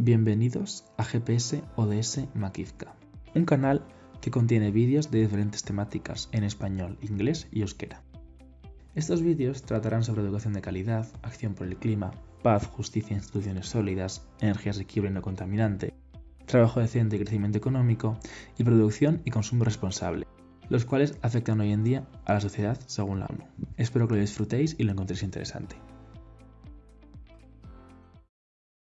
Bienvenidos a GPS ODS Makivka, un canal que contiene vídeos de diferentes temáticas en español, inglés y euskera. Estos vídeos tratarán sobre educación de calidad, acción por el clima, paz, justicia, e instituciones sólidas, energía asequible y no contaminante, trabajo decente y crecimiento económico, y producción y consumo responsable, los cuales afectan hoy en día a la sociedad según la ONU. Espero que lo disfrutéis y lo encontréis interesante.